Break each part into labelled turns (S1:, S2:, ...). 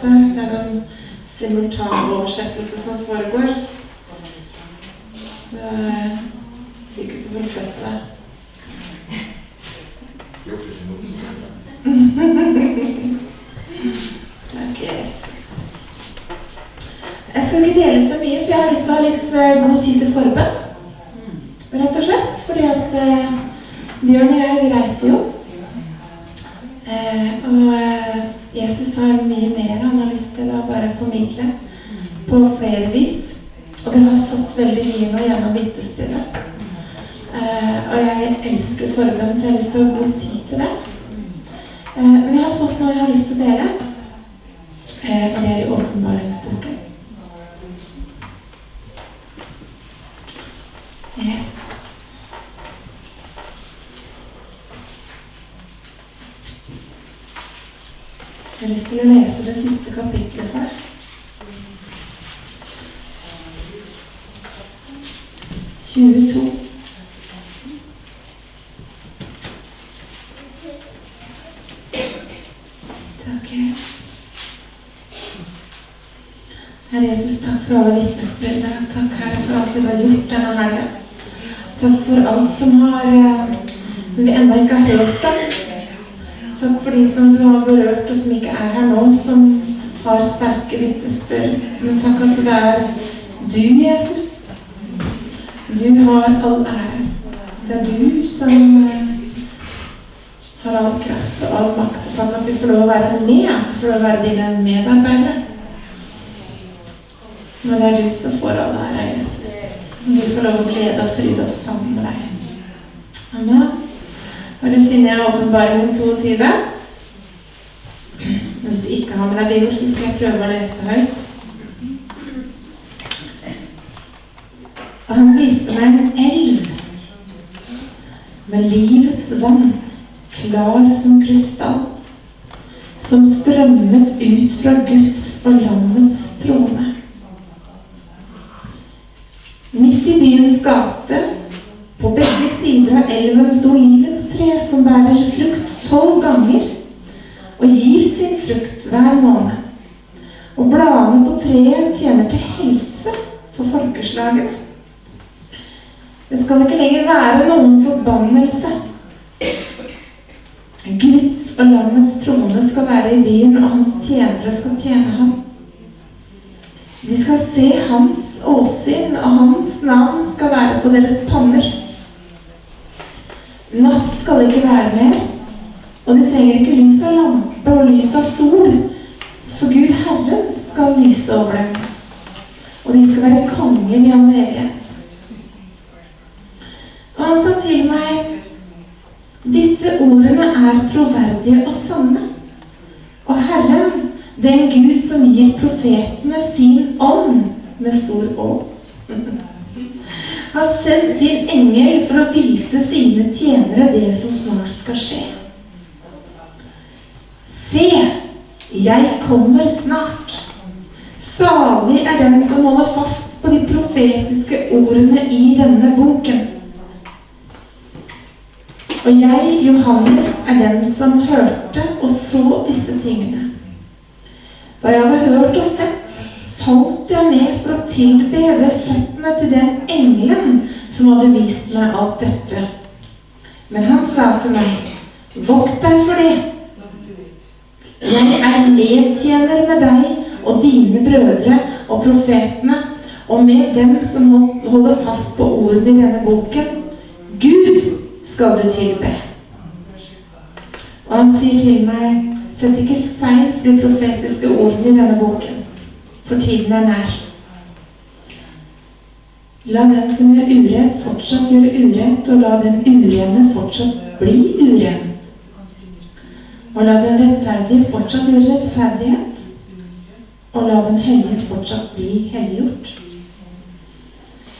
S1: prates. Det er en simultanoversettelse som foregår. Så eh, hvis ikke så får du flytte deg. Takk, Jesus. Jeg skal ikke dele så mye, for jeg har lyst til å ha litt eh, god tid til forbønn. Rett og slett. Fordi at eh, Bjørn og jeg, vi reiser jo. Eh, og eh, Jesus har mye mer han har lyst til å bare formidle på flere vis. Og dere har fått veldig mye nå gjennom vitnesbyrdet. Eh, og jeg elsker forbønn, så jeg har lyst til å ha god tid til det. Eh, men jeg har fått noe jeg har lyst til å dele. Eh, og det er i åpenbaringsboken. Jesus. Jeg har lyst til å lese det siste kapitlet for deg. 22. Takk, Jesus. Jesus, takk for alle vitnesbyrdene. Takk, Herre, for alt du har gjort denne helga. Takk for alt som, har, eh, som vi ennå ikke har hørt om. Takk for de som du har berørt, og som ikke er her nå, som har sterke vitnesbyrd. Men takk at det er du, Jesus. Du har all ære. Det er du som eh, har all kraft og all makt. Og takk at vi får lov å være med, at vi får lov å være dine medarbeidere. Men det er du som får all ære, Jesus. Vi får lov å glede og fryde oss sammen med deg. Amen. Og det finner jeg åpenbaringen 22. Hvis du ikke har med deg bibel, så skal jeg prøve å lese høyt. Og han viste meg en elv med livets vann, klar som krystall, som strømmet ut fra Guds og lammets trone. Midt i byens gate, på begge sider av elven, sto livets tre som bærer frukt tolv ganger og gir sin frukt hver måned. Og bladene på treet tjener til helse for folkeslagene. Det skal ikke lenger være noen forbannelse. Guds og lammets trone skal være i byen, og hans tjenere skal tjene ham. De skal se hans åsyn, og hans navn skal være på deres panner. Natt skal ikke være mer, og de trenger ikke lys av lampe og lys av sol, for Gud Herren skal lyse over dem, og de skal være konger i all evighet. Og han sa til meg, disse ordene er troverdige og sanne. Og Herren, den Gud som gir profetene sin ånd med stor å, har sendt sin engel for å vise sine tjenere det som snart skal skje. Se, jeg kommer snart. Salig er den som holder fast på de profetiske ordene i denne boken. Og jeg, Johannes, er den som hørte og så disse tingene. Da jeg hadde hørt og sett, falt jeg ned for å tilbe ved føttene til den engelen som hadde vist meg alt dette. Men han sa til meg, vokt deg for det. Jeg er medtjener med deg og dine brødre og profetene, og med dem som holder fast på ordene i denne boken. Gud skal du tilbe. Og han sier til meg, sett ikke seil for de profetiske ordene i denne boken, for tiden er nær. La den som gjør urett, fortsatt gjøre urett, og la den urene fortsatt bli uren. Og la den rettferdige fortsatt gjøre rettferdighet, og la den hellige fortsatt bli helliggjort.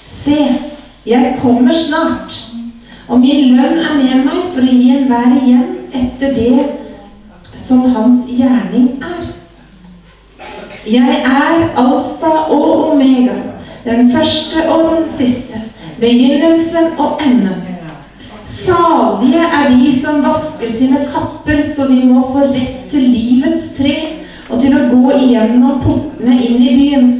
S1: Se, jeg kommer snart, og min lønn er med meg for å gi enhver igjen etter det som hans gjerning er. Jeg er alfa og omega, den første og den siste, begynnelsen og enden. Salige er de som vasker sine kapper, så de må få rett til livets tre og til å gå igjennom portene inn i byen.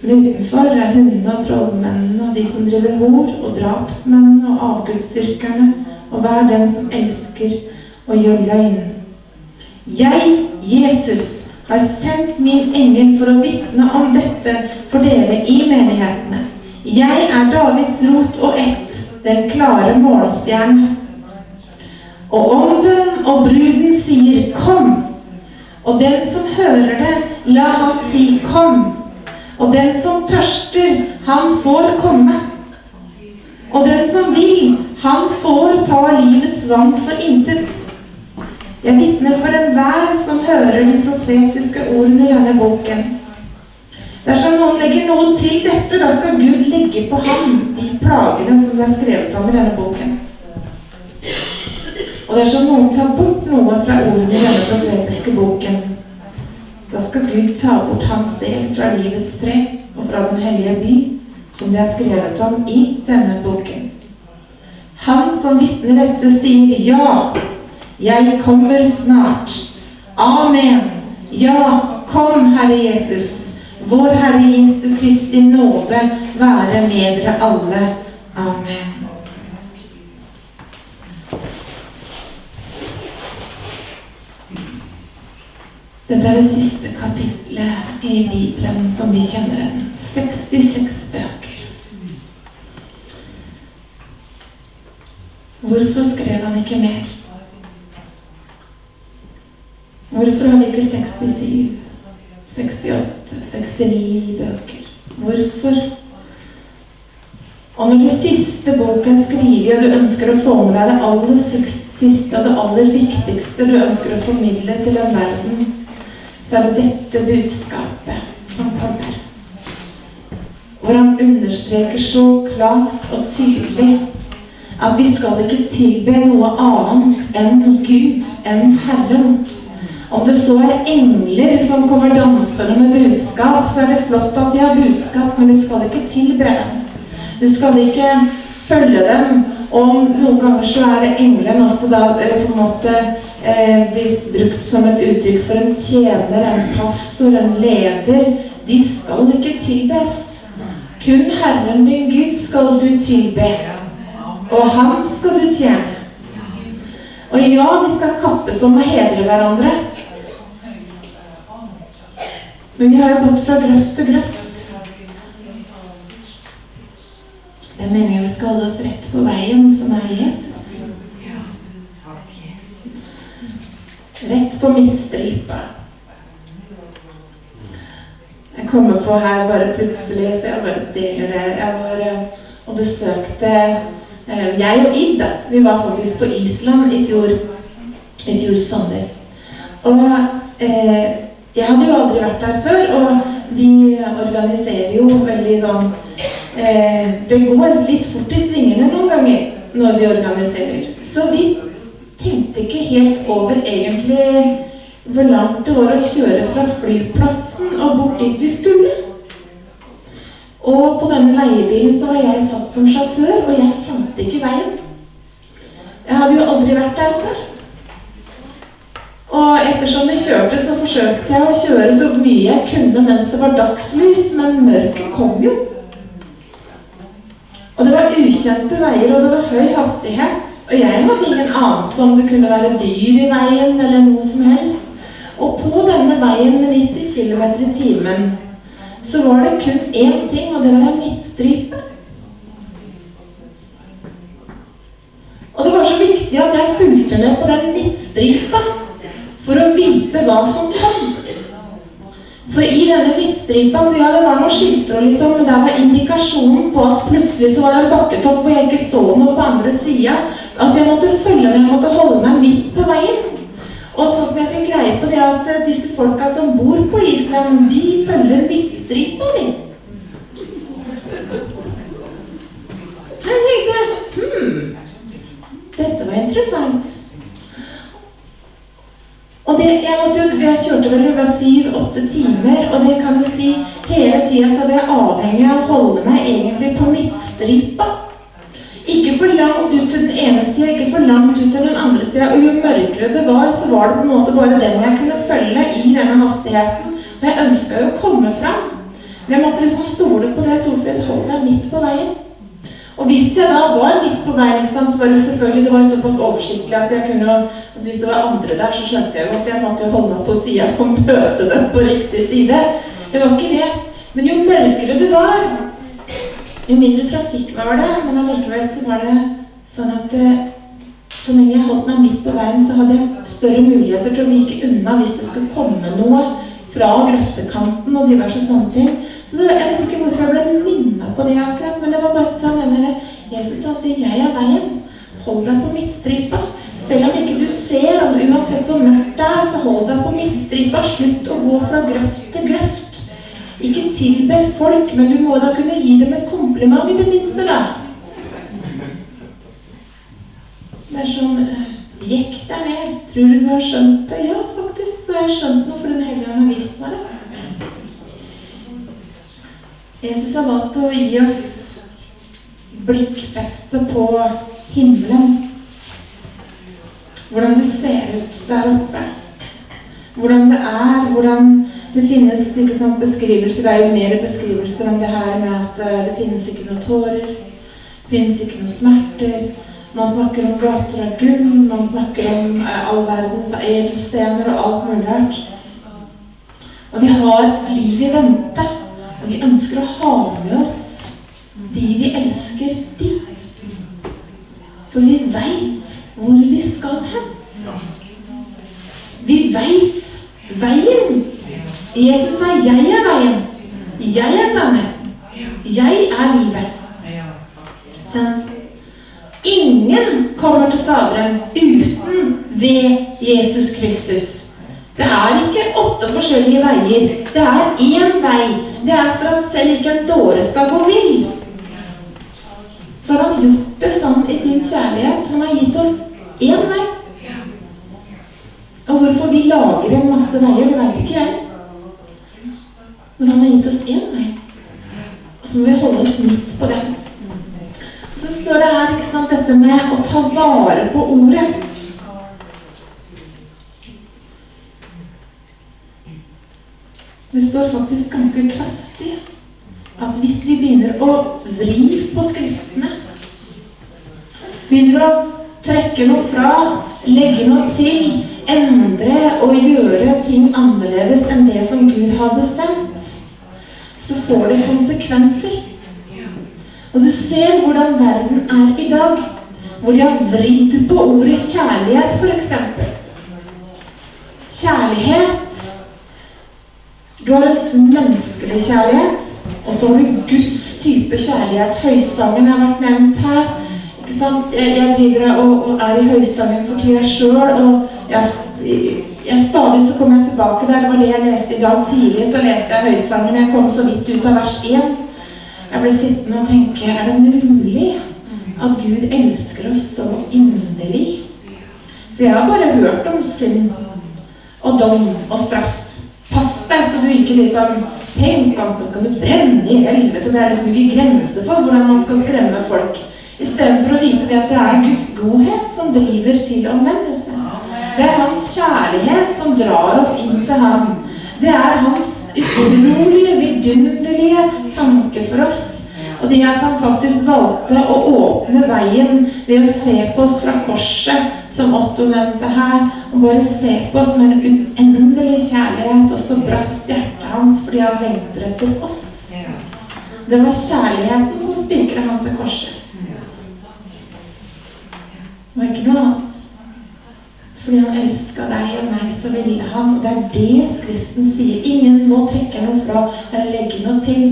S1: Men utenfor er hundene og trollmennene og de som driver hor, og drapsmennene og avgudsdyrkerne, og hver den som elsker og gjør løgn. Jeg, Jesus, har sendt min engel for å vitne om dette for dere i menighetene. Jeg er Davids rot og ett, den klare morgenstjernen. Og ånden og bruden sier 'kom', og den som hører det, la han si 'kom'. Og den som tørster, han får komme. Og den som vil, han får ta livets vann for intet. Jeg vitner for enhver som hører de profetiske ordene i denne boken. Dersom noen legger noe til dette, da skal Gud legge på ham de plagene som det er skrevet om i denne boken. Og dersom noen tar bort noe fra ordene i denne profetiske boken, da skal Gud ta bort hans del fra livets tre og fra den hellige by, som det er skrevet om i denne boken. Han som vitner dette, sier ja, jeg kommer snart. Amen. Ja, kom, Herre Jesus. Vår Herre Jesu Kristi nåde være med dere alle. Amen. Dette er det siste kapitlet i Bibelen som vi kjenner den. 66 bøker. Hvorfor skrev han ikke mer? Hvorfor har vi ikke 67, 68, 69 bøker? Hvorfor? Og når det siste boka er skrevet, og du ønsker å få med deg det aller siste og det aller viktigste du ønsker å formidle til en verden, så er det dette budskapet som kommer. Hvor han understreker så klart og tydelig at vi skal ikke tilbe noe annet enn Gud, enn Herren. Om det så er engler som kommer dansende med budskap, så er det flott at de har budskap, men du skal ikke tilbe dem. Du skal ikke følge dem. Og noen ganger så er engelen også da eh, på en måte eh, blir brukt som et uttrykk for en tjener, en pastor, en leder. De skal ikke tilbes. Kun Herren din Gud skal du tilbe. Og ham skal du tjene. Og ja, vi skal kappes om å hedre hverandre. Men vi har jo gått fra grøft til grøft. Det er meningen vi skal holde oss rett på veien, som er Jesus. Rett på midtstripa. Jeg kommer på her bare plutselig, så jeg bare deler det. Jeg var eh, og besøkte eh, Jeg og Id, da. Vi var faktisk på Island i fjor, i fjor sommer. Og eh, jeg hadde jo aldri vært der før, og vi organiserer jo veldig sånn eh, Det går litt fort i svingene noen ganger når vi organiserer. Så vi tenkte ikke helt over egentlig hvor langt det var å kjøre fra flyplassen og bort dit vi skulle. Og på denne leiebilen så var jeg satt som sjåfør, og jeg kjente ikke veien. Jeg hadde jo aldri vært der før. Og ettersom jeg kjørte, så forsøkte jeg å kjøre så mye jeg kunne mens det var dagslys, men mørket kom jo. Og det var ukjente veier, og det var høy hastighet. Og jeg hadde ingen anelse om det kunne være dyr i veien eller noe som helst. Og på denne veien med 90 km i timen så var det kun én ting, og det var en midtstripe. Og det var så viktig at jeg fulgte med på den midtstripa for å vite hva som kom. For i denne hvittstripa så ja, det var noen skilter, liksom, men der var indikasjonen på at plutselig så var det en bakketopp hvor jeg ikke så noe på andre sida. Altså, jeg måtte følge med, jeg måtte holde meg midt på veien. Og sånn som jeg fikk greie på det at uh, disse folka som bor på Island, de følger hvittstripa, de. Jeg tenkte hm, dette var interessant. Og det, jeg, måtte jo, jeg kjørte vel det syv-åtte timer, og det kan du si hele tida så var jeg avhengig av å holde meg egentlig på midtstripa. Ikke for langt ut til den ene sida, ikke for langt ut til den andre sida. Og jo mørkere det var, så var det på en måte bare den jeg kunne følge i denne hastigheten. Og jeg ønska jo å komme fram. Men jeg måtte liksom stole på det. Solfrid, holdt deg midt på veien. Og hvis jeg da var midt på veien, så var det selvfølgelig det var såpass oversiktlig at jeg kunne altså Hvis det var andre der, så skjønte jeg jo at jeg måtte holde meg på sida og møte dem på riktig side. Det var ikke det. Men jo mørkere det var, jo mindre trafikk var det. Men allikevel så var det sånn at det, så lenge jeg holdt meg midt på veien, så hadde jeg større muligheter til å vike unna hvis det skulle komme noe fra grøftekanten og diverse sånne ting. Så det, Jeg vet ikke hvorfor jeg ble minna på det akkurat, men det var bare sånn denne, Jesus han sier 'Jeg er veien'. Hold deg på midtstripa. Selv om ikke du ser, om du, uansett hvor mørkt det er, så hold deg på midtstripa. Slutt å gå fra grøft til grøft. Ikke tilbe folk, men du må da kunne gi dem et kompliment i det minste, da. Det er sånn Jekk deg ned. Tror du du har skjønt det? Ja, faktisk så har jeg skjønt noe, for Den hellige ånd har vist meg det. Jesus har valgt å gi oss blikkfeste på himmelen. Hvordan det ser ut der oppe. Hvordan det er, hvordan det finnes ikke sant, beskrivelser. Det er jo mer beskrivelser om det her med at uh, det finnes ikke noen tårer. Det finnes ikke noen smerter. Man snakker om gater av gull, man snakker om uh, all verdens edelstener og alt mulig rart. Og vi har et liv i vente. Og vi ønsker å ha med oss de vi elsker, dit. For vi veit hvor vi skal hen. Vi veit veien. Jesus sa 'Jeg er veien'. Jeg er sannheten. Jeg er livet. Sant? Ingen kommer til Faderen uten ved Jesus Kristus. Det er ikke åtte forskjellige veier. Det er én vei. Det er for at selv ikke en dåre skal gå vill. Så har han gjort det sånn i sin kjærlighet. Han har gitt oss én vei. Og hvorfor vi lager en masse veier, det veit ikke jeg. Når han har gitt oss én vei. Og så må vi holde oss midt på den. Og så står det her ikke sant, dette med å ta vare på ordet. Det står faktisk ganske kraftig at hvis vi begynner å vri på Skriftene Begynner å trekke noe fra, legge noe til, endre og gjøre ting annerledes enn det som Gud har bestemt, så får det konsekvenser. Og du ser hvordan verden er i dag, hvor de har vridd på ordet kjærlighet, f.eks. Kjærlighet du har en menneskelig kjærlighet, og så har du Guds type kjærlighet. Høysangen har vært nevnt her. Ikke sant? Jeg, jeg driver og, og, er i høysangen for tida sjøl, og jeg, jeg, stadig så kommer jeg tilbake der. Det var det jeg leste i dag tidlig. Så leste jeg høysangen. Jeg kom så vidt ut av vers 1. Jeg ble sittende og tenke Er det mulig at Gud elsker oss så inderlig? For jeg har bare hørt om synd og dom og straff Pass deg så du ikke liksom Tenk at kan du brenne i helvete. Det er liksom ikke grenser for hvordan man skal skremme folk. Istedenfor å vite det at det er Guds godhet som driver til omvendelse. Det er Hans kjærlighet som drar oss inn til Ham. Det er Hans utrolige, vidunderlige tanke for oss. Og det at han faktisk valgte å åpne veien ved å se på oss fra korset, som Otto nevnte her, og bare se på oss med en uendelig kjærlighet, og så brast hjertet hans fordi han lengter etter oss. Det var kjærligheten som spikra ham til korset. Det var ikke noe annet. Fordi han elska deg og meg, så ville han. Det er det Skriften sier. Ingen må trekke noe fra eller legge noe til.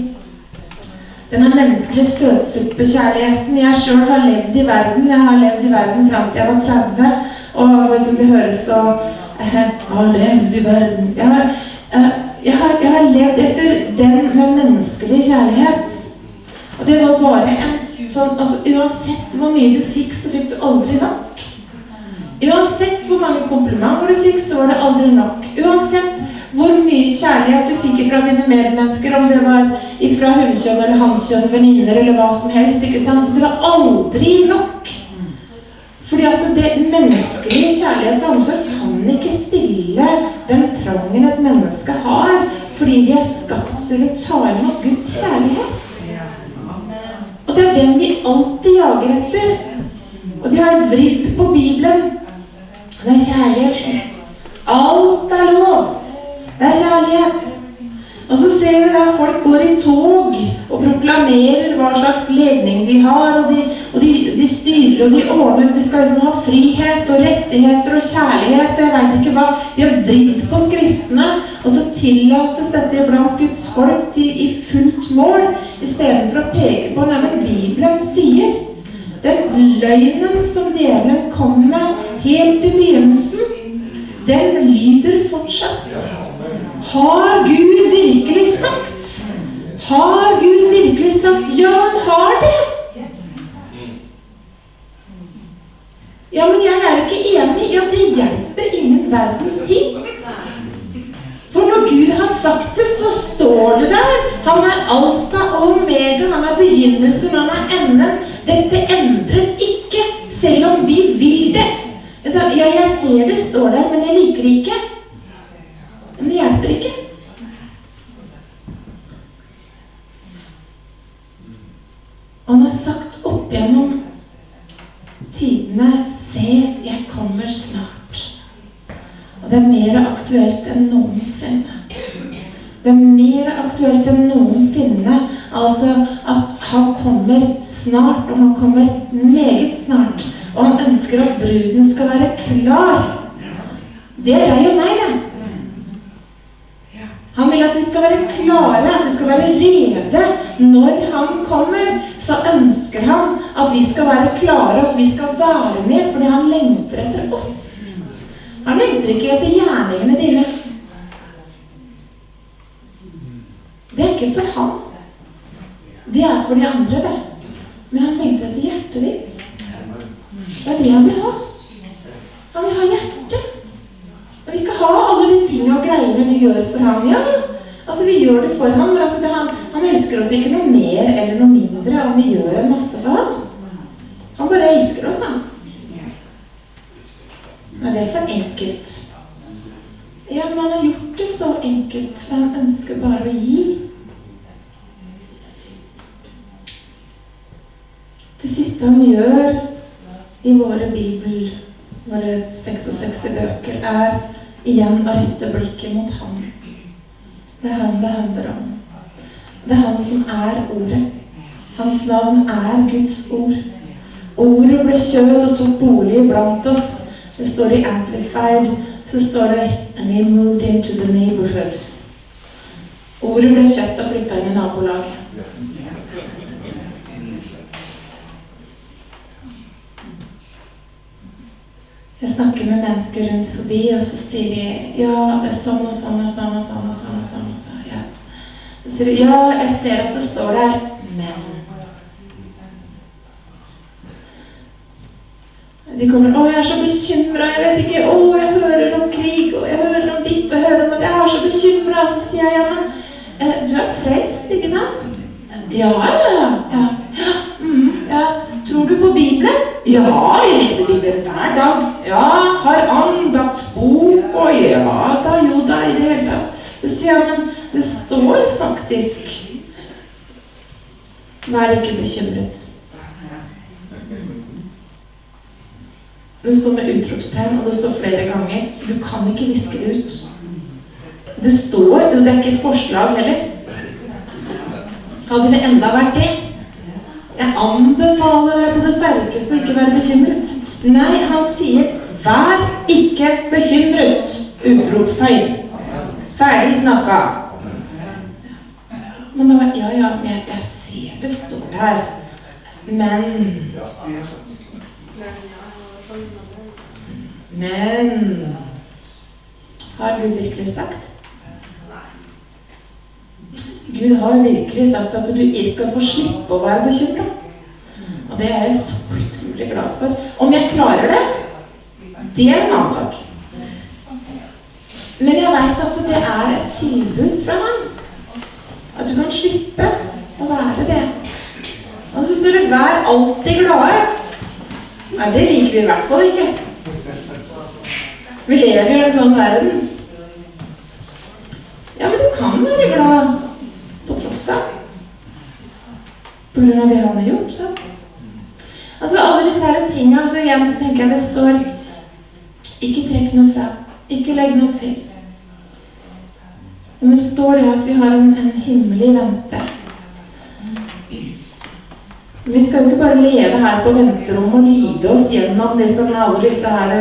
S1: Denne menneskelige søtsuppekjærligheten. Jeg sjøl har levd i verden. Jeg har levd i verden fram til jeg var 30. Og som det høres så eh, Jeg har levd i verden. Jeg har, eh, jeg, har, jeg har, levd etter den med menneskelig kjærlighet. Og det var bare en sånn altså Uansett hvor mye du fikk, så fikk du aldri nok. Uansett hvor mange komplimenter du fikk, så var det aldri nok. Uansett hvor mye kjærlighet du fikk fra dine medmennesker, om det var fra hunnkjønn eller hannkjønn, venninner eller hva som helst. ikke sant? Så det var aldri nok. Fordi at det menneskelige kjærlighet og omsorg kan ikke stille den trangen et menneske har, fordi vi er skapt til å ta imot Guds kjærlighet. Og det er den vi alltid jager etter. Og de har vridd på Bibelen. Det er kjærlighet. Alt er lov. Det er kjærlighet. Og så ser vi da folk går i tog og proklamerer hva slags legning de har, og de, og de, de styrer og de ordner. De skal liksom ha frihet og rettigheter og kjærlighet og jeg veit ikke hva. De har vridd på skriftene, og så tillates dette blant Guds folk til, i fullt mål, istedenfor å peke på hva Bibelen sier. Den løgnen som djevelen kom med helt i begynnelsen, den lyder fortsatt. Har Gud virkelig sagt? Har Gud virkelig sagt? Ja, han har det. Ja, men jeg er ikke enig. Ja, det hjelper ingen verdens ting. For når Gud har sagt det, så står det der. Han er alfa og omega. Han er begynnelsen, han er enden. Dette endres ikke, selv om vi vil det. Ja, jeg ser det står der, men jeg liker det ikke. Men det hjelper ikke. Han har sagt opp gjennom tidene Se, jeg kommer snart. Og det er mer aktuelt enn noensinne. Det er mer aktuelt enn noensinne. Altså at han kommer snart, og han kommer meget snart. Og han ønsker at bruden skal være klar. Det er deg og meg, det. Han vil at vi skal være klare, at vi skal være rede. Når han kommer, så ønsker han at vi skal være klare, at vi skal være med, fordi han lengter etter oss. Han lengter ikke etter gjerningene dine. Det er ikke for han. Det er for de andre, det. Men han lengter etter hjertet ditt. Det er det han vil ha. Han vil ha hjertet. Han vil ikke ha alle de tingene og greiene du gjør for ham. Ja, altså vi gjør det for ham, men altså det, han, han, elsker oss ikke noe mer eller noe mindre om vi gjør en masse for ham. Han bare elsker oss, han. Er det for enkelt? Ja, men han har gjort det så enkelt, for han ønsker bare å gi. Det siste han gjør i våre bibel, våre 66 bøker, er igjen å rette blikket mot ham. Det er han det handler om. Det er han som er ordet. Hans navn er Guds ord. Ordet ble kjød og tok bolig blant oss. Det står i Amplified, så står det And he moved into the neighborhood. Ordet ble kjøtt og flytta inn i nabolaget. Jeg snakker med mennesker rundt forbi, og så sier de ja, det er sånn og sånn og sånn og sånn. og sånn og sånn, og sånn. Ja. Så sier de ja, jeg ser at det står der, men De kommer 'Å, jeg er så bekymra. Jeg vet ikke Å, jeg hører om krig, og jeg hører om ditt og hører om at Jeg er så bekymra.' Så sier jeg, igjen, eh, du er frelst, ikke sant?' 'Ja, ja, ja.' ja. Mm, ja. Tror du på Bibelen? Ja, jeg leser Bibelen hver dag. Ja, har andaktsbok og ja da, jo da, i det hele tatt. Det sier jeg, men det står faktisk Vær ikke bekymret. Det står med utropstegn, og det står flere ganger, så du kan ikke viske det ut. Det står, det er ikke et forslag heller. Hadde det enda vært det, jeg anbefaler deg på det sterkeste å ikke være bekymret. Nei, han sier 'vær ikke bekymret'! Utropstegn. Ferdig snakka. Men da var Ja, ja, jeg, jeg ser det står her. Men Men Har Gud virkelig sagt? Gud har virkelig sagt at du skal få slippe å være bekymra. Og det er jeg så utrolig glad for. Om jeg klarer det, det er en annen sak. Men jeg veit at det er et tilbud fra ham. At du kan slippe å være det. Og så står det 'vær alltid glade'. Nei, det liker vi i hvert fall ikke. Vi lever jo i en sånn verden. Ja, men du kan være glad på tross av. På grunn av det han har gjort. sant? Altså Alle disse her tingene altså Igjen så tenker jeg det står Ikke trekk noe fra. Ikke legg noe til. Men det står det at vi har en, en himmel i vente. Vi skal jo ikke bare leve her på venterommet og lide oss gjennom liksom alle disse her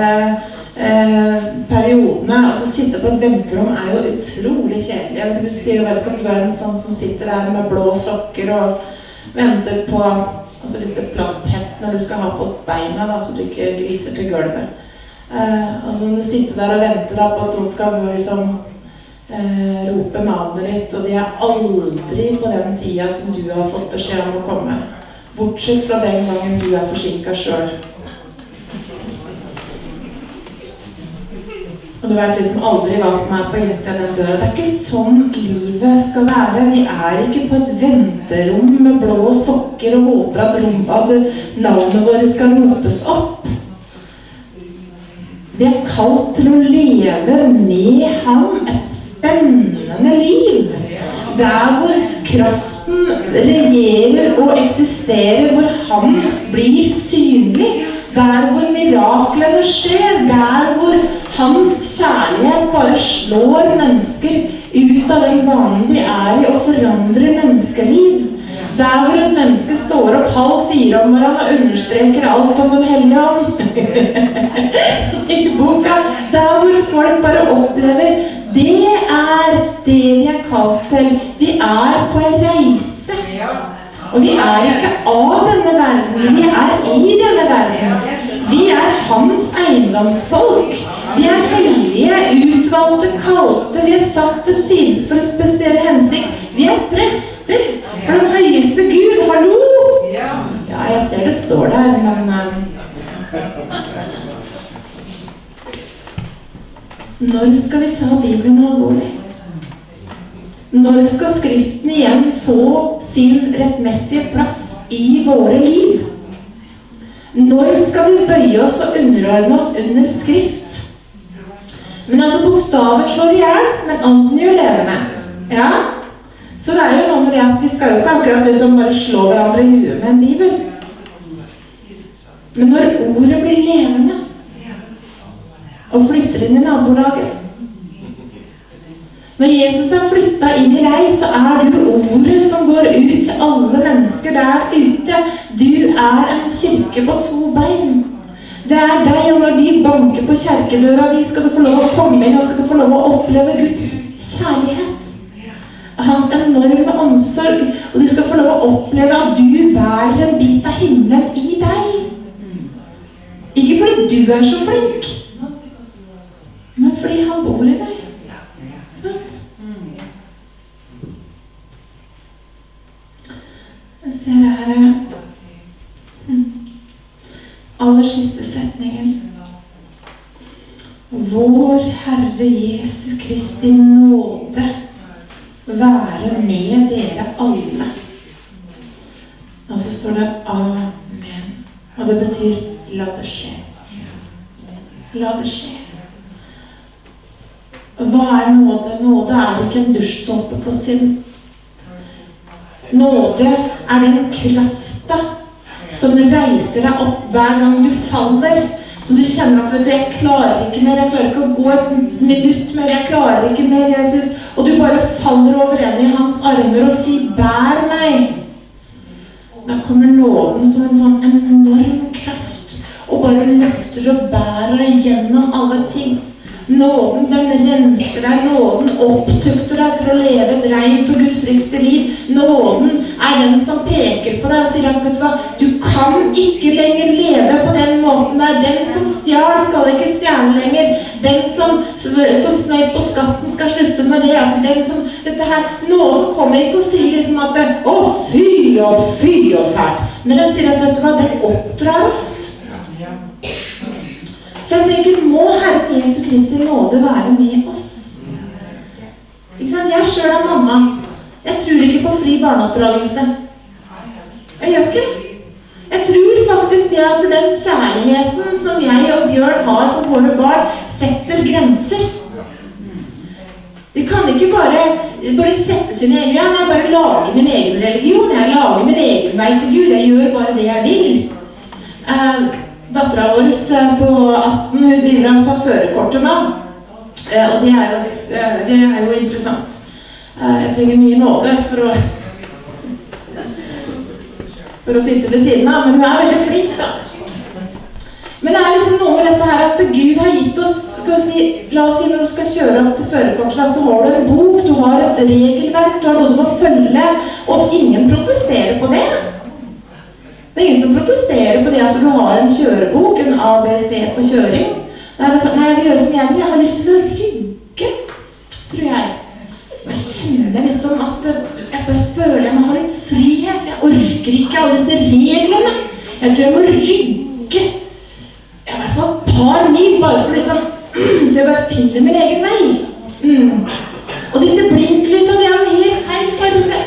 S1: eh, periodene. Altså Sitte på et venterom er jo utrolig kjedelig. Jeg vet ikke, du vet ikke om du er en sånn som sitter der med blå sokker og venter på altså disse plasthettene du skal ha på beina, da, så du ikke griser til gulvet. Eh, og når du sitter der og venter da, på at noen skal liksom eh, rope navnet ditt, og de er aldri på den tida som du har fått beskjed om å komme. Bortsett fra den gangen du er forsinka sjøl. Og du vet liksom aldri hva som er på innsiden av den døra. Det er ikke sånn livet skal være. Vi er ikke på et venterom med blå sokker og håper at, rom, at navnet vårt skal ropes opp. Vi er kalt til å leve med ham et spennende liv. Der hvor kraften regjerer og eksisterer, hvor han blir synlig. Der hvor miraklene skjer. Der hvor hans kjærlighet bare slår mennesker ut av den vanen de er i, og forandrer menneskeliv. Der hvor et menneske står opp halv fire om morgenen og understreker alt om Den hellige ånd i boka. Der hvor folk bare opplever Det er det vi er kalt til. Vi er på en reise. Og vi er ikke av denne verden, vi er i denne verden. Vi er hans eiendomsfolk. Vi er hellige, utvalgte, kalte. Vi er satt til sides for en spesiell hensikt. Vi er prester for den høyeste Gud. Hallo! Ja, jeg ser det står der, men Når skal vi ta Bibelen alvorlig? Når skal Skriften igjen få sin rettmessige plass i våre liv? Når skal vi bøye oss og underordne oss under Skrift? Men altså, Bokstaven slår i hjel, men ånden gjør levende. Ja? Så det er jo noe med det at vi skal jo ikke akkurat liksom bare slå hverandre i huet med en bibel. Men når ordet blir levende og flytter inn i nabolaget Når Jesus har flytta inn i deg, så er du ordet som går ut til alle mennesker der ute. Du er en kirke på to bein. Det er deg, og når de banker på kjerkedøra di, skal du få lov å komme inn og skal du få lov å oppleve Guds kjærlighet. Hans enorme omsorg. Og du skal få lov å oppleve at du bærer en bit av himmelen i deg. Ikke fordi du er så flink, men fordi han bor i deg. Sant? Det her mm. Aller siste setningen. Vår Herre Jesu Kristi nåde være med dere alle. Og så står det Amen. Og det betyr la det skje. La det skje. Hva er nåde? Nåde er ikke en dusjsåpe for synd. Nåde er den krafta som reiser deg opp hver gang du faller. Så du kjenner at vet du, 'Jeg klarer ikke mer. Jeg klarer ikke å gå et minutt mer. Jeg klarer ikke mer, Jesus.' Og du bare faller over ende i hans armer og sier, 'Bær meg'. Da kommer nåden som en sånn enorm kraft og bare løfter og bærer deg gjennom alle ting. Nåden den renser deg, nåden opptukter deg til å leve et rent og gudfryktig liv. Nåden er den som peker på deg og sier at vet du hva, du kan ikke lenger leve på den måten der. Den som stjal, skal ikke stjele lenger. Den som, som snøy på skatten, skal slutte med det. Altså, den som, dette her, Nåden kommer ikke og sier liksom at Å, fy og fy og fælt. Men den sier at vet du hva, den oppdrar oss. Så jeg tenker, må Herren Jesu Kristi nåde være med oss? Ikke sant? Jeg sjøl er mamma. Jeg tror ikke på fri barneoppdragelse. Jeg gjør ikke det. Jeg tror faktisk det at den kjærligheten som jeg og Bjørn har for våre barn, setter grenser. Vi kan ikke bare, bare sette sine egne Jeg bare lager min egen religion. Jeg lager min egen vei til Gud. Jeg gjør bare det jeg vil. Eh, Dattera vår på 18 hun driver og tar førerkortet nå. Eh, og det er, jo, eh, det er jo interessant. Eh, jeg trenger mye nåde for å for å sitte ved siden av, men hun er veldig flink, da. Men det er liksom noe med dette her at Gud har gitt oss si, La oss si når du skal kjøre opp til førerkortet, så har du en bok, du har et regelverk, du har noe du må følge, og ingen protesterer på det. Det er ingen som protesterer på det at du har en kjørebok, en ABC for kjøring. Det er sånn, nei, jeg vil gjøre som jeg vil, jeg har lyst til å rygge, tror jeg. Jeg kjenner liksom at jeg bare føler jeg må ha litt frihet. Jeg orker ikke alle disse reglene. Jeg tror jeg må rygge i hvert fall et par mil bare for liksom Så jeg bare finner min egen vei. Mm. Og disse blinklysene, de er jo helt feil farge.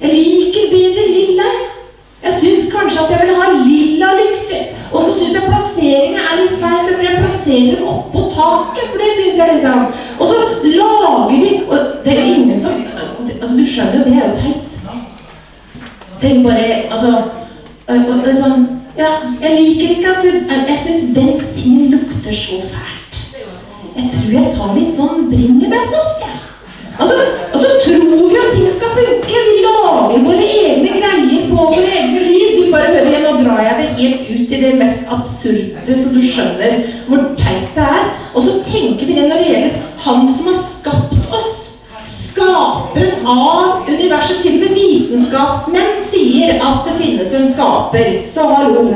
S1: Jeg liker bedre lilla. Jeg syns kanskje at jeg vil ha lilla lykter. Og så syns jeg plasseringa er litt feil, så jeg tror jeg plasserer dem oppå taket. For det syns jeg liksom. Og så lager de Og det er jo ingen som Altså, du skjønner jo, det er jo teit. Det er jo bare Altså det er sånn Ja, jeg liker ikke at det, Jeg syns bensin lukter så fælt. Jeg tror jeg tar litt sånn bringebærsaft, jeg. Altså, og så tror vi at ting skal funke. Vi lager våre egne greier på våre egne liv. Du bare hører igjen, Nå drar jeg det helt ut i det mest absurde, så du skjønner hvor teit det er. Og så tenker vi det når det gjelder Han som har skapt oss. Skaperen av universet. Til og med vitenskapsmenn sier at det finnes en skaper. Så hallo.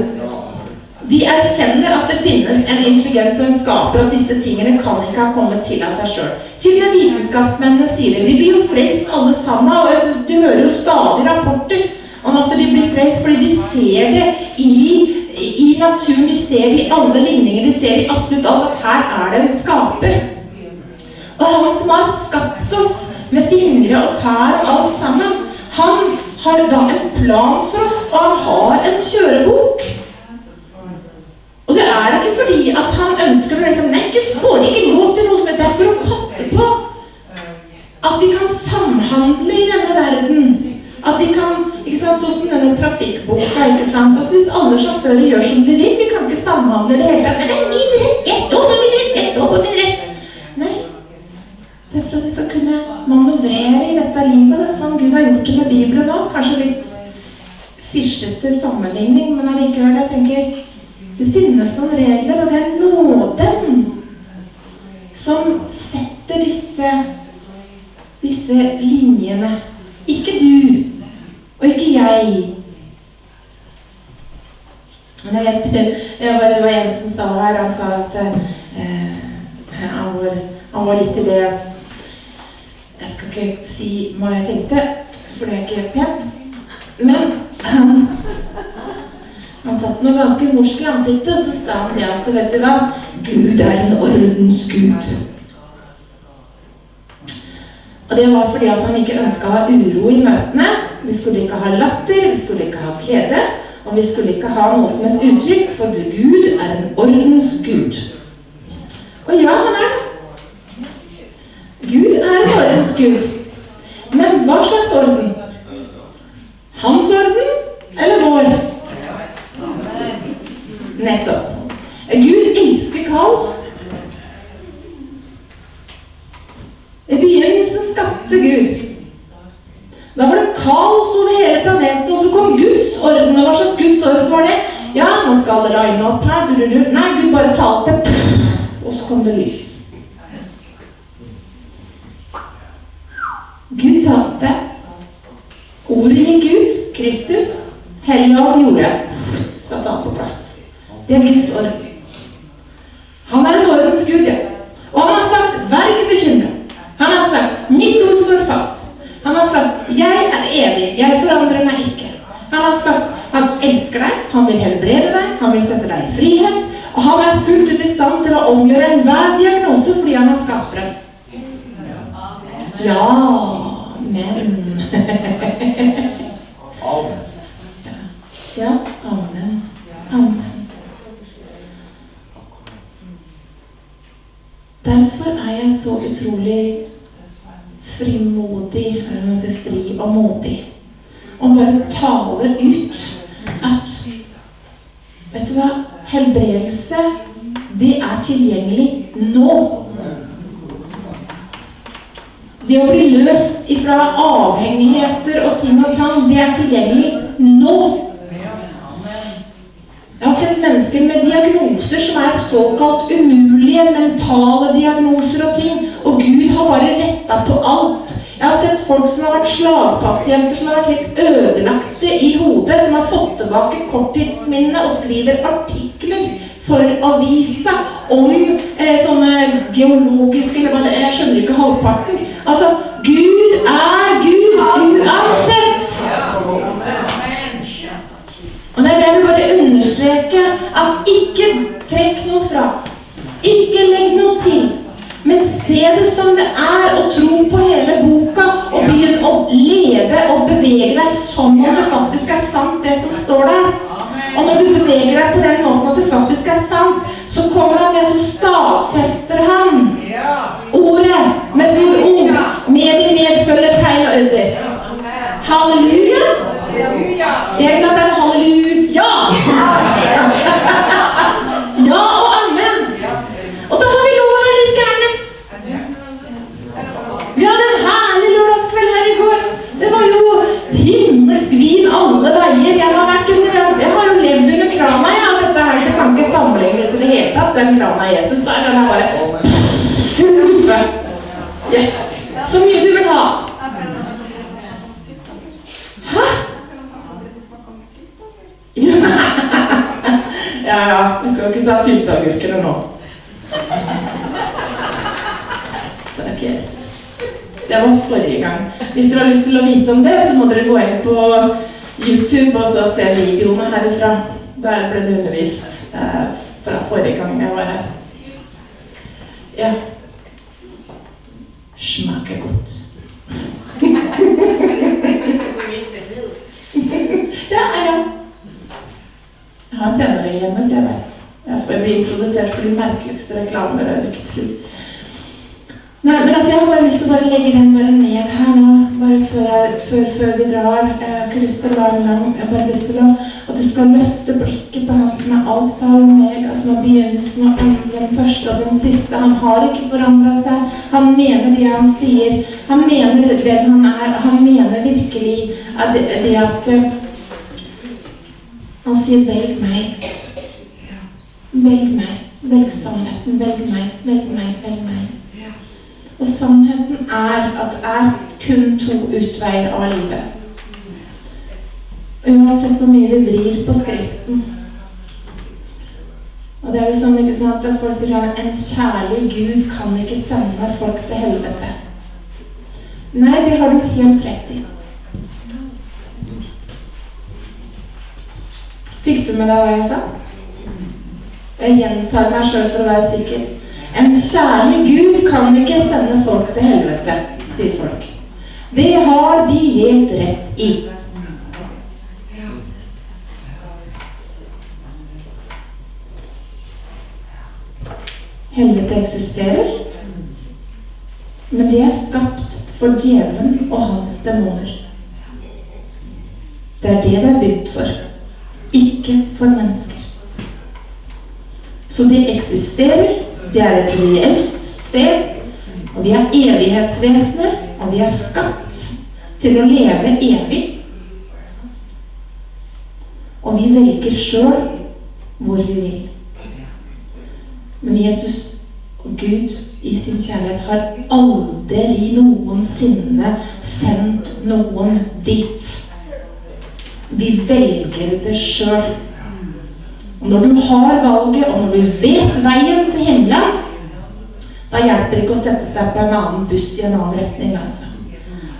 S1: De erkjenner at det finnes en intelligens og en skaper, at disse tingene kan ikke ha kommet til av seg sjøl. Til og med vitenskapsmennene sier det. De blir jo frelst alle sammen. og du, hører jo stadig rapporter om at de blir frelst fordi de ser det i, i naturen. De ser det i alle ligninger. De ser det i absolutt alt at her er det en skaper. Og han som har skapt oss med fingre og tær og alt sammen, han har da en plan for oss, og han har en kjørebok. Og det er ikke fordi at han ønsker å liksom Nei, du får ikke lov til noe som er for å passe på at vi kan samhandle i denne verden. At vi kan ikke sant, Sånn som denne trafikkboka. ikke sant, altså Hvis alle sjåfører gjør som de vil, vi kan ikke samhandle i det hele tatt. Men det er min rett! Jeg står på min rett! Jeg står på min rett! Nei. Det er for at vi skal kunne manøvrere i dette livet. Det er sånn Gud har gjort det med Bibelen òg. Kanskje litt fislete sammenligning, men allikevel. Jeg tenker det finnes noen regler, og det er nåden som setter disse, disse linjene. Ikke du, og ikke jeg. Jeg vet, det var en som sa her, han sa at eh, han, var, han var litt i det Jeg skal ikke si hva jeg tenkte, for det er ikke pent. Men han satt noe ganske morsk i ansiktet, så sa han det at vet du hva, Gud er en ordens gud. Og det var fordi at han ikke ønska å ha uro i møtene. Vi skulle ikke ha latter, vi skulle ikke ha glede, og vi skulle ikke ha noe som helst uttrykk, for Gud er en ordens gud. Og ja, han er det. Gud er en ordens gud. Men hva slags orden? Hans orden eller vår? Nettopp. Gud elsker kaos. I begynnelsen skapte Gud. Da var det kaos over hele planeten, og så kom Guds orden. Og hva slags Guds orden var det? Ja, nå skal det regne opp her. Du, du, du. Nei, Gud bare talte, og så kom det lys. Gud talte. Ordet gikk ut. Kristus. Helligånd gjorde. Satte han på plass. Det er Guds orden. Han er en ordens Gud, ja. Og han har sagt 'vær ikke bekymret'. Han har sagt 'mitt ord står fast'. Han har sagt 'jeg er evig, jeg forandrer meg ikke'. Han har sagt 'han elsker deg, han vil helbrede deg, han vil sette deg i frihet'. Og han er fullt ut i stand til å omgjøre enhver diagnose fordi han er skaperen. Ja, men Ja, amen. Amen. Derfor er jeg så utrolig frimodig, eller sier fri og modig, og bare taler ut at Vet du hva? Helbredelse, det er tilgjengelig nå. Det å bli løst ifra avhengigheter og ting og tang, det er tilgjengelig nå. Mennesker med diagnoser som er såkalt umulige, mentale diagnoser og ting, og Gud har bare retta på alt. Jeg har sett folk som har vært slagpasienter, som har vært helt ødelagte i hodet, som har fått tilbake korttidsminnet og skriver artikler for avisa om eh, sånne geologiske eller hva det er, Jeg skjønner ikke halvparten. Altså, Gud er Gud uansett. Og det er det vi bare understreker, at ikke trekk noe fra. Ikke legg noe til. Men se det som det er, og tro på hele boka, og begynn å leve og bevege deg som om det faktisk er sant, det som står der. Og når du beveger deg på den måten at det faktisk er sant, så kommer han med, så stadfester han ordet med stor O. Med de medfølger tegn og under. Halleluja! Jeg er glad det er halleluja! Ja og amen. Og da har vi lov å være litt gærne. Vi hadde en herlig lørdagskveld her i går. Det var jo himmelsk vin alle veier. Jeg har, under, jeg har jo levd under krana. Ja. Dette her, det kan ikke sammenlignes i det hele tatt. Den krana Jesus er, den er bare full guffe. Yes. Så mye du vil ha. Hæ? Ja, ja. Vi skal ikke ta sylteagurkene nå. Takk, Jesus. Det var forrige gang. Hvis dere har lyst til å vite om det, så må dere gå inn på YouTube og så se videoene herifra. Der ble det undervist eh, fra forrige gang jeg var her. Ja. Smaker godt. Ja, ja. Jeg har en tenåring hjemme, så jeg vet. Jeg får bli introdusert for de merkeligste reklamer. Jeg ikke tro. Nei, men altså, Jeg har bare lyst til å bare legge den bare ned her nå, bare før, før, før vi drar. Jeg har ikke lyst til å lang. Jeg har bare lyst til å, at du skal løfte blikket på han som er alfa og omega, som er begynnelsen og enden, den første og den siste. Han har ikke forandra seg. Han mener det han sier. Han mener hvem han er. Han mener virkelig at det, det at eh, Han sier 'velg meg'. Velg meg. Velg sannheten. Velg meg. Velg meg. Velg meg. Og sannheten er at det er kun to utveier av livet. Uansett hvor mye vi vrir på Skriften. Og det er jo sånn ikke sant, at folk sier at en kjærlig Gud kan ikke sende folk til helvete. Nei, det har du helt rett i. Fikk du med deg hva jeg sa? Jeg gjentar meg sjøl for å være sikker. En kjærlig Gud kan ikke sende folk til helvete, sier folk. Det har de helt rett i. Helvete eksisterer, men det er skapt for djevelen og hans demoner. Det er det det er bygd for, ikke for mennesker. Så det eksisterer, det er et reelt sted, og vi er evighetsvesener, og vi er skapt til å leve evig. Og vi velger sjøl hvor vi vil. Men Jesus og Gud i sin kjærlighet har aldri noensinne sendt noen dit. Vi velger det sjøl. Når du har valget, og når du vet veien til himmelen, da hjelper det ikke å sette seg på en annen buss i en annen retning. altså.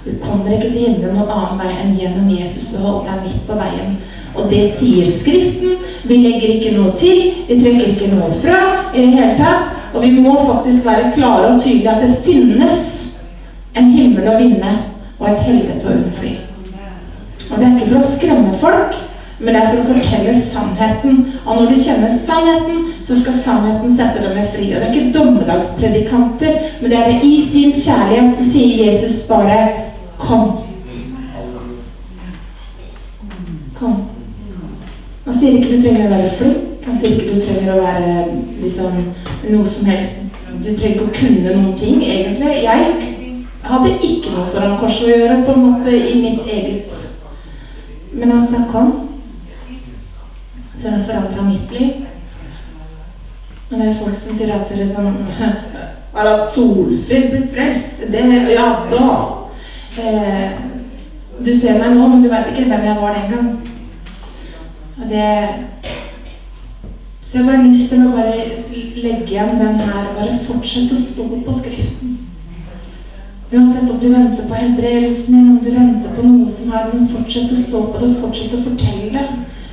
S1: Du kommer ikke til himmelen noen annen vei enn gjennom Jesus. Du holder deg midt på veien. Og det sier Skriften. Vi legger ikke noe til, vi trekker ikke noe fra i det hele tatt. Og vi må faktisk være klare og tydelige at det finnes en himmel å vinne og et helvete å unnfly. Og det er ikke for å skremme folk, men det er for å fortelle sannheten. Og når du kjenner sannheten, så skal sannheten sette dem fri. Og det er ikke dommedagspredikanter, men det er det i sin kjærlighet så sier Jesus bare Kom. Kom. Han sier ikke du trenger å være flink. Han sier ikke du trenger å være liksom, noe som helst. Du trenger ikke å kunne noen ting, egentlig. Jeg hadde ikke noe foran korset å gjøre på en måte i mitt eget Men han sa kom. Så har det forandra mitt liv. Men det er folk som sier at dere liksom Har Solfrid blitt frelst? Det Ja da. Eh, du ser meg nå, men du veit ikke hvem jeg var den gang. Og det Så jeg bare lyst til å bare legge igjen den her. Bare fortsette å stå på Skriften. Uansett om du venter på helbredelsen din, om du venter på noe som er Men fortsett å stå på det, fortsett å fortelle det.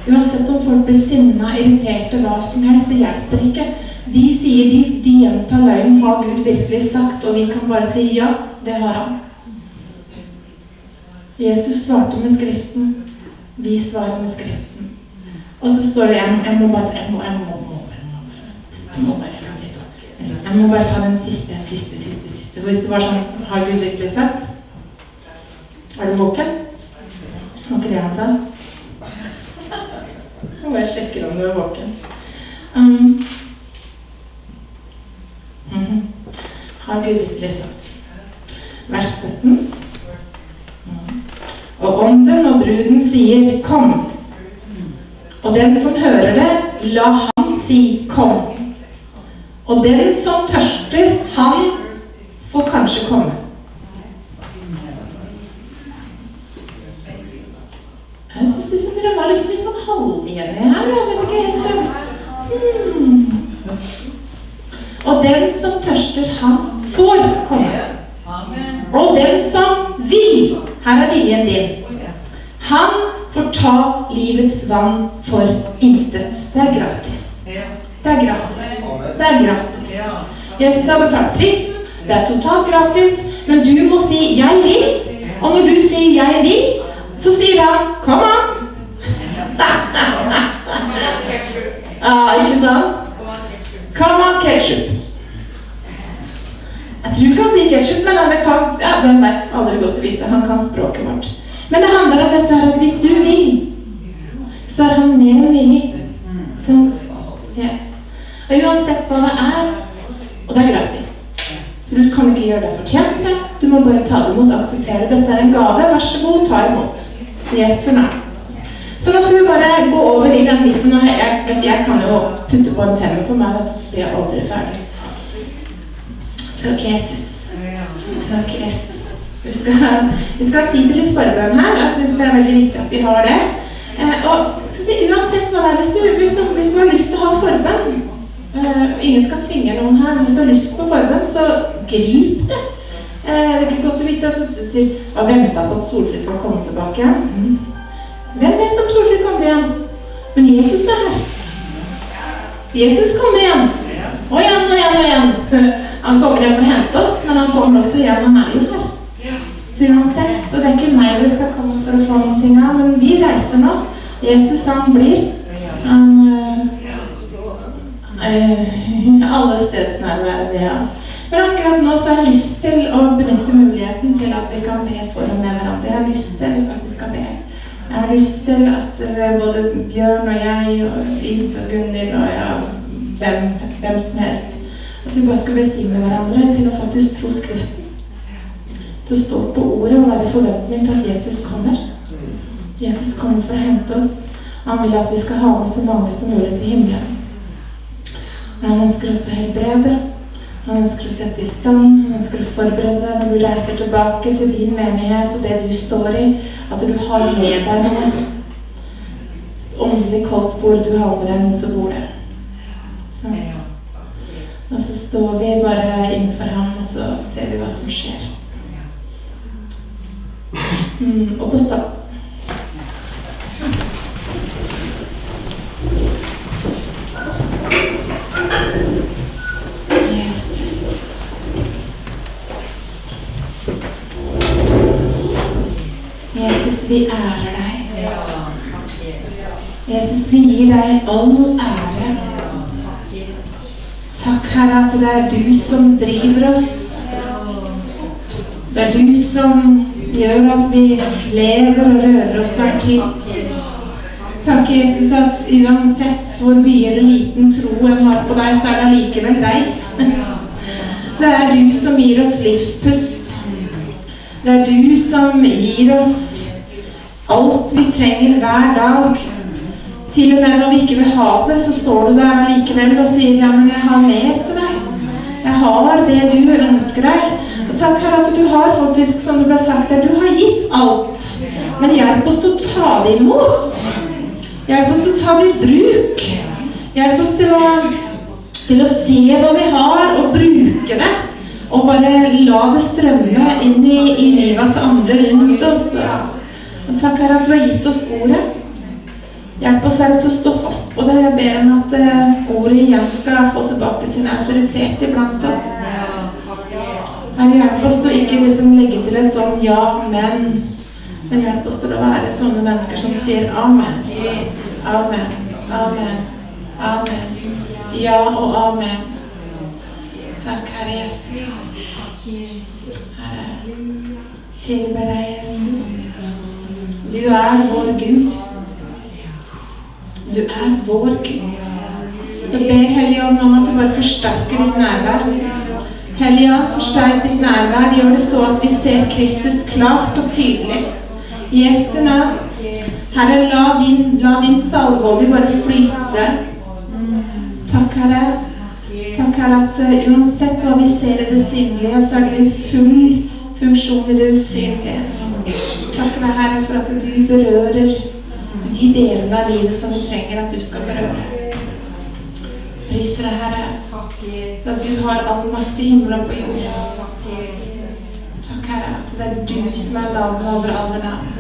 S1: Uansett om folk blir sinna, irriterte, hva som helst. Det hjelper ikke. De sier de, de gjentar løgnen. Har Gud virkelig sagt? Og vi kan bare si ja, det har han. Jesus svarte med Skriften. Vi svarer med Skriften. Og så står det igjen, jeg må bare jeg må, jeg må, jeg må, jeg må bare ta den siste, siste, siste, siste. For hvis det var sånn Har Gud virkelig sagt? Er du våken? Var ikke det han sa? Jeg bare sjekker om du er våken. Um, mhm. Har Gud virkelig sagt? Vers 17. Mm. Og ånden og bruden sier 'kom'. Og den som hører det, la han si 'kom'. Og den som tørster, han får kanskje komme. Jeg syns liksom dere var liksom litt sånn halvenig her. Jeg vet ikke helt hmm. Og den som tørster, han får komme. Og den som vil Her er viljen din. Han får ta livets vann for intet. Det er gratis. Det er gratis. Det er gratis. Jesus har betalt prisen. Det er totalt gratis. Men du må si 'jeg vil'. Og når du sier 'jeg vil', så sier han 'kom an'. Ah, ikke sant? Come on, ketchup. Jeg tror ikke han sier ketchup, men han kan, ja, hvem vet? Aldri godt å vite. Han kan språket vårt. Men det handler om dette her at hvis du vil, så er han mer enn villig. Sant? Ja. Og uansett hva det er, og det er gratis. Så du kan ikke gjøre deg fortjent til det. Du må bare ta det imot og akseptere. Dette er en gave. Vær så god, ta imot. Jesu navn. Så nå skal vi bare gå over i den biten. og Jeg, vet, jeg kan jo putte på en femmer på meg, vet du, så blir jeg aldri ferdig. Takk, Jesus. Takk, Jesus. Vi skal, vi skal ha tid til litt forbønn her. Jeg syns det er veldig viktig at vi har det. Eh, og si, uansett hva det er, hvis du, hvis, hvis du har lyst til å ha forbønn eh, Ingen skal tvinge noen her, men hvis du har lyst på forbønn, så grip det. Eh, det er ikke godt å vite altså, du sier, og venta på at Solfrid skal komme tilbake. Mm. Hvem vet om Solfrid kommer igjen? Men Jesus er her. Jesus kommer igjen. Og igjen og igjen og igjen. Han kommer igjen for å hente oss, men han kommer også igjen. Han er jo her. Så uansett, så det er ikke meg dere skal komme for å få noen ting av, men vi reiser nå. Jesus, han blir. Han øh, øh, Alle stedsnærværende, ja. Men akkurat nå så har jeg lyst til å benytte muligheten til at vi kan be for og med hverandre. Jeg har lyst til at vi skal be. Jeg har lyst til at uh, både Bjørn og jeg og Vint og Gunhild og ja, hvem, hvem, som helst At vi bare skal besigne hverandre til å faktisk tro Skriften. Til å stå på ordet og være i forventning til at Jesus kommer. Jesus kommer for å hente oss. Han vil at vi skal ha med så mange som mulig til himmelen. Men han ønsker også å helbrede. Han ønsker å sette i stand, han ønsker å forberede deg når du reiser tilbake til din menighet og det du står i. At du har med deg noe. Et åndelig koldt bord du har med deg mot bordet. Sånn. Og så står vi bare innenfor ham, og så ser vi hva som skjer. Mm, og på stopp. Jesus. Jesus, vi ærer deg. Jesus, vi gir deg all ære. Takk, Herre, at det er du som driver oss. Det er du som gjør at vi lever og rører oss hver tid. Takk, Jesus, at uansett hvor mye eller liten tro en har på deg, så er det allikevel deg. Det er du som gir oss livspust. Det er du som gir oss alt vi trenger hver dag. Til og med når vi ikke vil ha det, så står du der allikevel og sier ja, men jeg har mer til deg. Jeg har det du ønsker deg. Og takk, Herre, at du har faktisk, som det ble sagt der, du har gitt alt. Men hjelp oss til å ta det imot. Hjelp oss til å ta det i bruk. Hjelp oss til å, til å se hva vi har, og bruke det. Og bare la det strømme inn i, i livet til andre rundt oss. Og takk, Herre, at du har gitt oss ordet. Hjelp oss Herre til å stå fast på det. Jeg ber om at uh, ordet igjen skal få tilbake sin autoritet iblant oss. Herre, hjelp oss til å ikke liksom legge til et sånn ja, men. Men hjelp oss til å være sånne mennesker som sier amen. Amen. Amen. Amen. Ja og amen. Takk, Herre Jesus. Herre, tilber deg, Jesus. Du er vår Gud. Du er vår Gud. Så ber Hellige Ånd om at du bare forsterker ditt nærvær. Hellige Ånd, forsterk ditt nærvær. Gjør det så at vi ser Kristus klart og tydelig. Jesu navn. Herre, la din, la din salveolje bare flyte. Takk, Herre. Takk, Herre, at uh, uansett hva vi ser i det synlige, så er du i full funksjon i det usynlige. Takk deg, Herre, for at du berører de delene av livet som vi trenger at du skal berøre. Priser deg, Herre, for at du har all makt i himmelen på jorden. Takk, Herre, at det er du som er navnet over alle navn.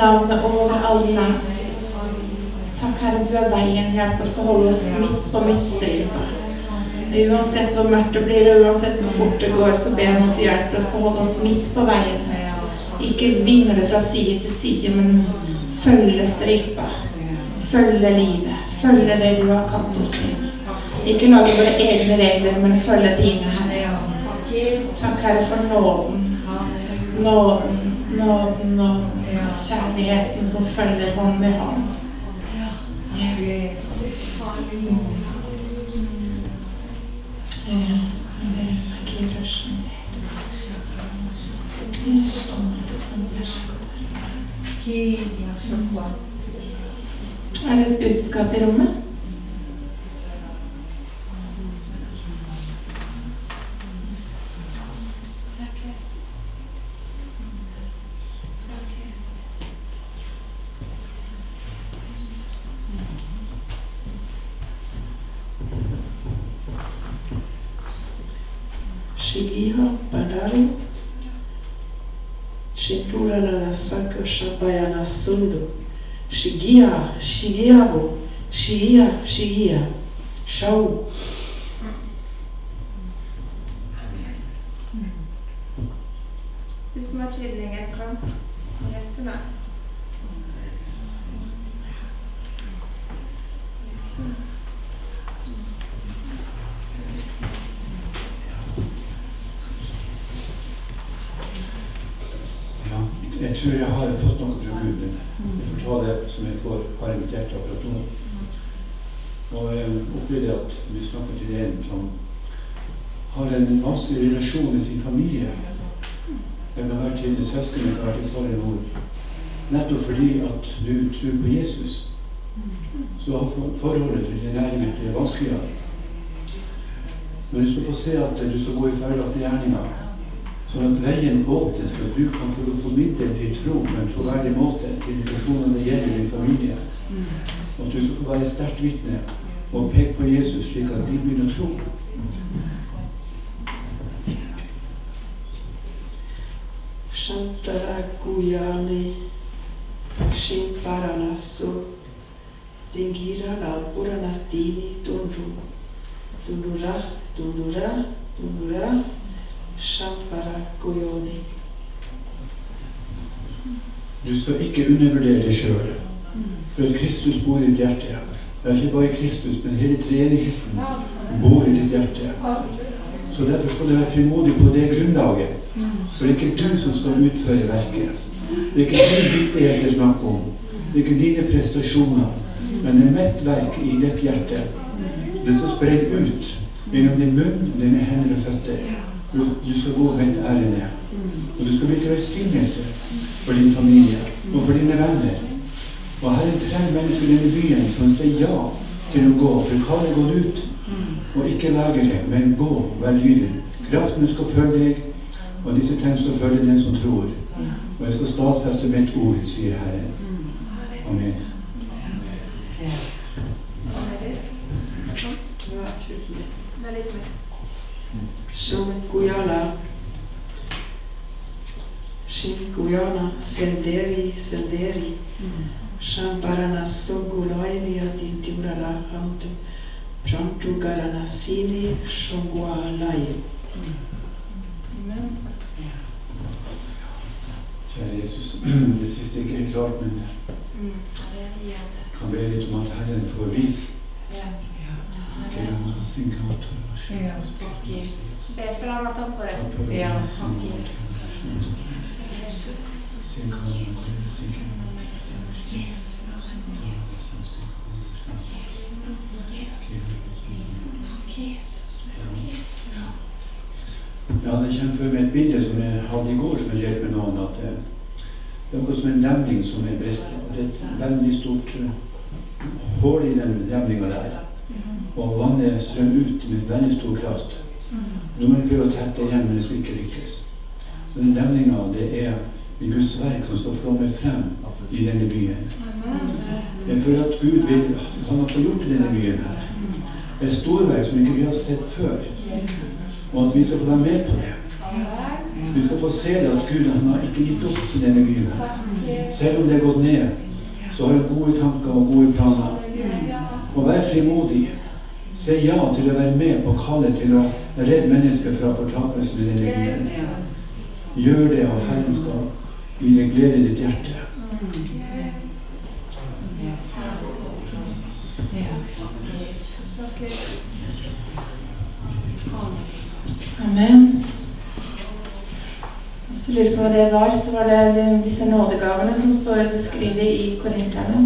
S1: Navnet over alle navn. Takk, Herre, du er veien. Hjelp oss til å holde oss midt på midtstripa. Uansett hvor mørkt det blir, og uansett hvor fort det går, så ber jeg om at du hjelper oss til å holde oss midt på veien. Ikke vingle fra side til side, men følge stripa. Følge livet. Følge det du har kalt oss til. Ikke lage våre egne regler, men følge dine, Herre. Takk, Herre, for nåden. Nåden, nåden, nåden. Kjærligheten som følger hånd i hånd. Yes. Er det et budskap i rommet?
S2: Shabayana Sundu Shigia Shigiabo Shia Shigia Shau
S3: vanskelig relasjon med sin familie. Det kan være til søsken, det kan være til far eller mor. Nettopp fordi at du tror på Jesus, så har forholdet til din næring ikke vanskeligere. Men du skal få se at du skal gå i feilaktige gjerninger. Sånn at veien åpnes for at du kan få formidle din tro på en troverdig måte til de personene det gjelder i din familie. Og at du skal få være sterkt vitne og peke på Jesus slik at de begynner å tro.
S2: Shantara Guyani Shimparana Su Dingira Lampurana Tini Tundu Tundura Tundura Tundura Shampara Guyoni
S3: Du skal ikke undervurdere deg sjøl. For Kristus bor i ditt hjerte. Det er ikke bare Kristus, men hele treenigheten bor i ditt hjerte. Så derfor skal du være frimodig på det grunnlaget. For det er ikke du som skal utføre verket. Det er ikke din dyktighet det er snakk om. Det er ikke dine prestasjoner. Men det er mitt verk i ditt hjerte. Det som sprer ut gjennom din munn dine hender og føtter. Du, du skal gå mitt ærend. Og du skal bli til velsignelse for din familie og for dine venner. Og Herren trenger mennesker i denne byen som sier ja til å gå. For kallet er gått ut. Og ikke vegre, men gå, vær lydig. Kraften skal følge deg, og disse tegn skal følge den som tror. Og jeg skal stadfeste mitt ord, sier Herren. Amen.
S2: Ja, tydelig. Shunguyala. Shinkuyana, Senderi, Senderi. Shamparana Sogulainia hamdu Hamtu. Prantugarana Sini Shungwalaye.
S3: Kjære Jesus, det siste er ikke helt klart, men kan be litt om at Herren får vise til denne sinkator.
S4: Ja, Be for han at han får resten. Ja, takk Jesus.
S3: Ja, det kommer for meg et bilde som jeg hadde i går, som jeg delte med noen. at eh, Det er noe som en demning som er brestet. Det er et veldig stort eh, hull i den demninga der. Og vannet strømmer ut med veldig stor kraft. Nå må vi prøve å tette igjen, men det skal ikke lykkes. Så den demninga, det er i Guds verk som skal flomme frem i denne byen. Jeg føler at Gud vil ha noe gjort i denne byen her. Et storverk som ikke vi har sett før. Og at vi skal få være med på det. Vi skal få se det at Gud han har ikke gitt opp i denne byen. Selv om det er gått ned, så har han gode tanker og gode planer. Og vær frimodig. Si ja til å være med på kallet til å redde mennesker fra fortapelsen i denne byen. Gjør det, og Herren skal gi deg glede i ditt hjerte.
S4: Takk, Jesus.
S1: Amen. Hvis du lurer på hva det var, så var det disse nådegavene som står beskrevet i Korinterne.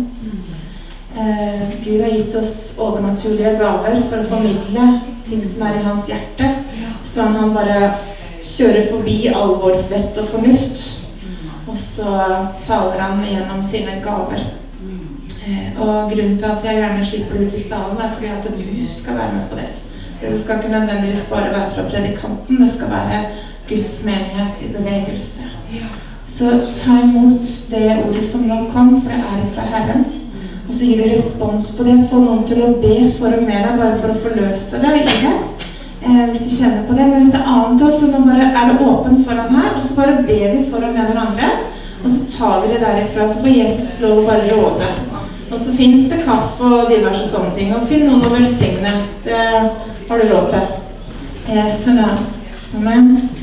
S1: Eh, Gud har gitt oss overnaturlige gaver for å formidle ting som er i hans hjerte. Så han, bare kjører forbi all vår vett og fornuft. Og så taler han gjennom sine gaver. Eh, og grunnen til at jeg gjerne slipper det ut i salen, er fordi at du skal være med på det. Det skal ikke nødvendigvis bare være fra predikanten, det skal være Guds menighet i bevegelse. Så ta imot det ordet som nå kom, for det er fra Herren. Og så gir du respons på det. Få noen til å be for og med deg, bare for å forløse deg i det. Eh, hvis du kjenner på det. Men hvis det er annet også, så bare er det åpen foran her, og så bare ber vi for og med hverandre. Og så tar vi det derifra, så får Jesus lov å bare råde. Og så fins det kaffe og diverse sånne ting. Og finn noen å velsigne. Det har du råd til. I Jesu navn. Amen.